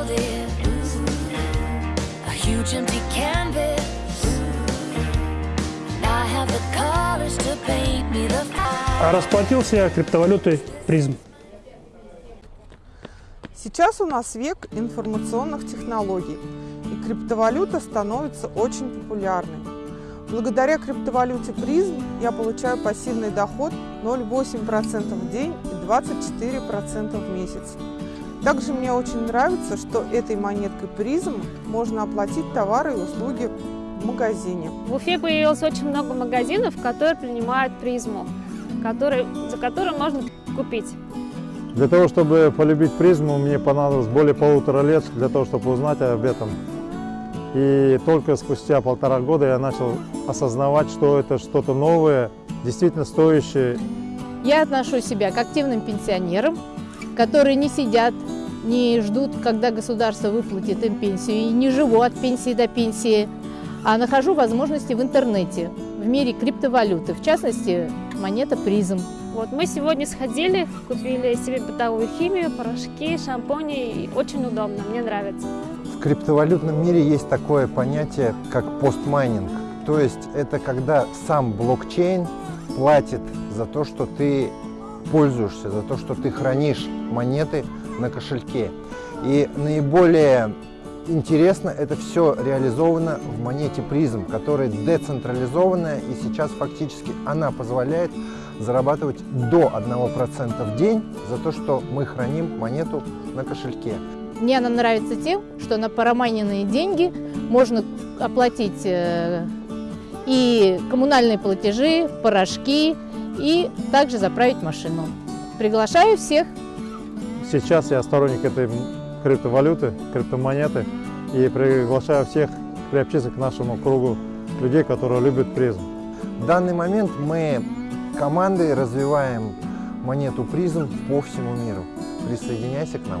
world is a huge empty canvas. And I have the colors to paint me the А расплатился я криптовалютой призм. Сейчас у нас век информационных технологий, и криптовалюта становится очень популярной. Благодаря криптовалюте призм я получаю пассивный доход 0,8% в день и 24% в месяц. Также мне очень нравится, что этой монеткой призм можно оплатить товары и услуги в магазине. В Уфе появилось очень много магазинов, которые принимают призму, который, за которую можно купить. Для того, чтобы полюбить призму, мне понадобилось более полутора лет для того, чтобы узнать об этом. И только спустя полтора года я начал осознавать, что это что-то новое, действительно стоящее. Я отношу себя к активным пенсионерам, которые не сидят, не ждут, когда государство выплатит им пенсию, и не живу от пенсии до пенсии, а нахожу возможности в интернете, в мире криптовалюты, в частности, монета призм. Вот мы сегодня сходили, купили себе бытовую химию, порошки, шампуни. И очень удобно, мне нравится. В криптовалютном мире есть такое понятие, как постмайнинг. То есть это когда сам блокчейн платит за то, что ты пользуешься, за то, что ты хранишь монеты на кошельке. И наиболее интересно это все реализовано в монете призм, которая децентрализованная и сейчас фактически она позволяет зарабатывать до 1% в день за то, что мы храним монету на кошельке. Мне она нравится тем, что на парамайненные деньги можно оплатить э, и коммунальные платежи, порошки, и также заправить машину. Приглашаю всех. Сейчас я сторонник этой криптовалюты, криптомонеты, и приглашаю всех приобщиться к нашему кругу людей, которые любят призм. В данный момент мы командой развиваем монету призм по всему миру. Присоединяйся к нам.